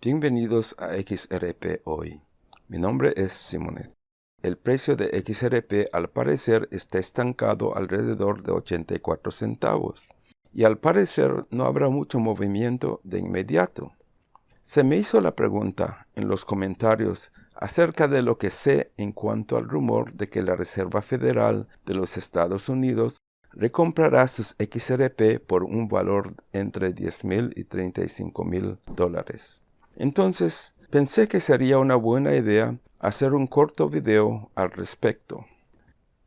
Bienvenidos a XRP Hoy. Mi nombre es Simonet. El precio de XRP al parecer está estancado alrededor de 84 centavos y al parecer no habrá mucho movimiento de inmediato. Se me hizo la pregunta en los comentarios acerca de lo que sé en cuanto al rumor de que la Reserva Federal de los Estados Unidos recomprará sus XRP por un valor entre 10 mil y 35 mil dólares. Entonces, pensé que sería una buena idea hacer un corto video al respecto.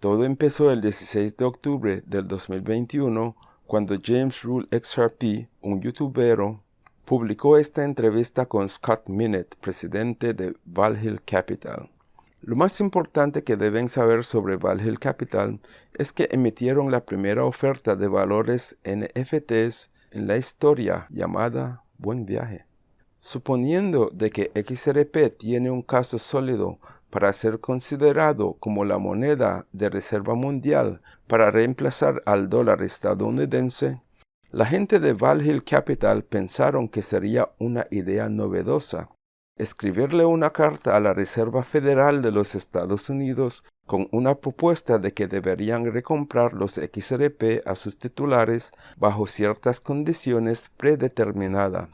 Todo empezó el 16 de octubre del 2021 cuando James Rule XRP, un youtubero, publicó esta entrevista con Scott Minett, presidente de Valhill Capital. Lo más importante que deben saber sobre Valhill Capital es que emitieron la primera oferta de valores NFTs en la historia llamada Buen Viaje. Suponiendo de que XRP tiene un caso sólido para ser considerado como la moneda de reserva mundial para reemplazar al dólar estadounidense, la gente de Valhill Capital pensaron que sería una idea novedosa escribirle una carta a la Reserva Federal de los Estados Unidos con una propuesta de que deberían recomprar los XRP a sus titulares bajo ciertas condiciones predeterminadas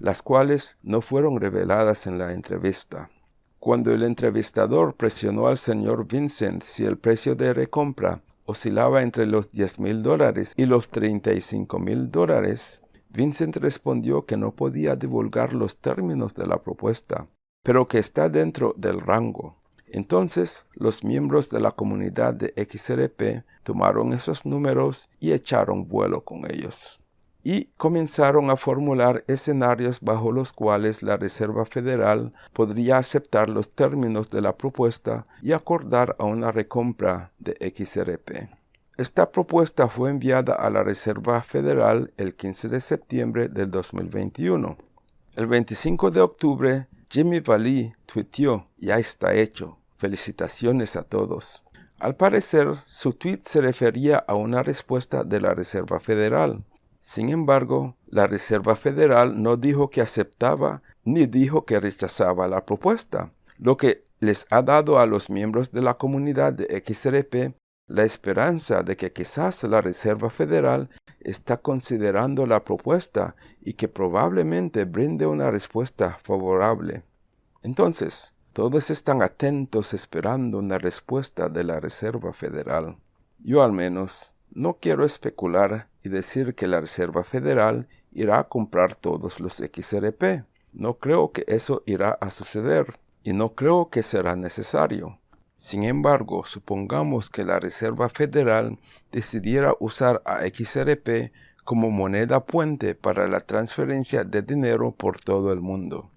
las cuales no fueron reveladas en la entrevista. Cuando el entrevistador presionó al señor Vincent si el precio de recompra oscilaba entre los 10 mil dólares y los 35 mil dólares, Vincent respondió que no podía divulgar los términos de la propuesta, pero que está dentro del rango. Entonces, los miembros de la comunidad de XRP tomaron esos números y echaron vuelo con ellos y comenzaron a formular escenarios bajo los cuales la Reserva Federal podría aceptar los términos de la propuesta y acordar a una recompra de XRP. Esta propuesta fue enviada a la Reserva Federal el 15 de septiembre del 2021. El 25 de octubre, Jimmy Valley tuiteó, ya está hecho, felicitaciones a todos. Al parecer, su tweet se refería a una respuesta de la Reserva Federal, sin embargo, la Reserva Federal no dijo que aceptaba ni dijo que rechazaba la propuesta, lo que les ha dado a los miembros de la comunidad de XRP la esperanza de que quizás la Reserva Federal está considerando la propuesta y que probablemente brinde una respuesta favorable. Entonces, todos están atentos esperando una respuesta de la Reserva Federal. Yo al menos no quiero especular y decir que la Reserva Federal irá a comprar todos los XRP. No creo que eso irá a suceder y no creo que será necesario. Sin embargo, supongamos que la Reserva Federal decidiera usar a XRP como moneda puente para la transferencia de dinero por todo el mundo.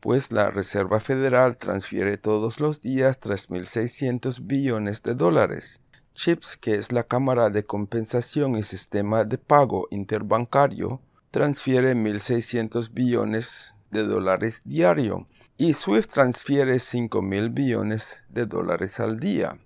Pues la Reserva Federal transfiere todos los días 3.600 billones de dólares CHIPS, que es la Cámara de Compensación y Sistema de Pago Interbancario, transfiere 1.600 billones de dólares diario y SWIFT transfiere 5.000 billones de dólares al día.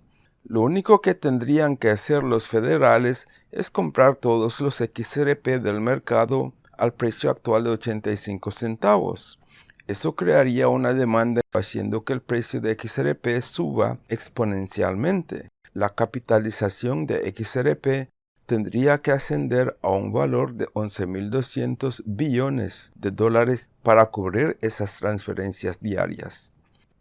Lo único que tendrían que hacer los federales es comprar todos los XRP del mercado al precio actual de 85 centavos. Eso crearía una demanda haciendo que el precio de XRP suba exponencialmente la capitalización de XRP tendría que ascender a un valor de 11.200 billones de dólares para cubrir esas transferencias diarias.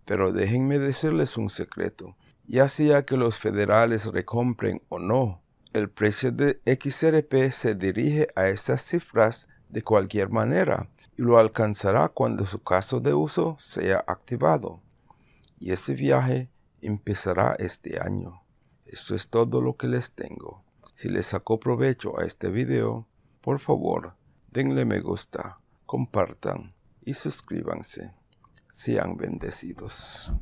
Pero déjenme decirles un secreto. Ya sea que los federales recompren o no, el precio de XRP se dirige a esas cifras de cualquier manera y lo alcanzará cuando su caso de uso sea activado. Y ese viaje empezará este año. Esto es todo lo que les tengo. Si les sacó provecho a este video, por favor, denle me gusta, compartan y suscríbanse. Sean bendecidos.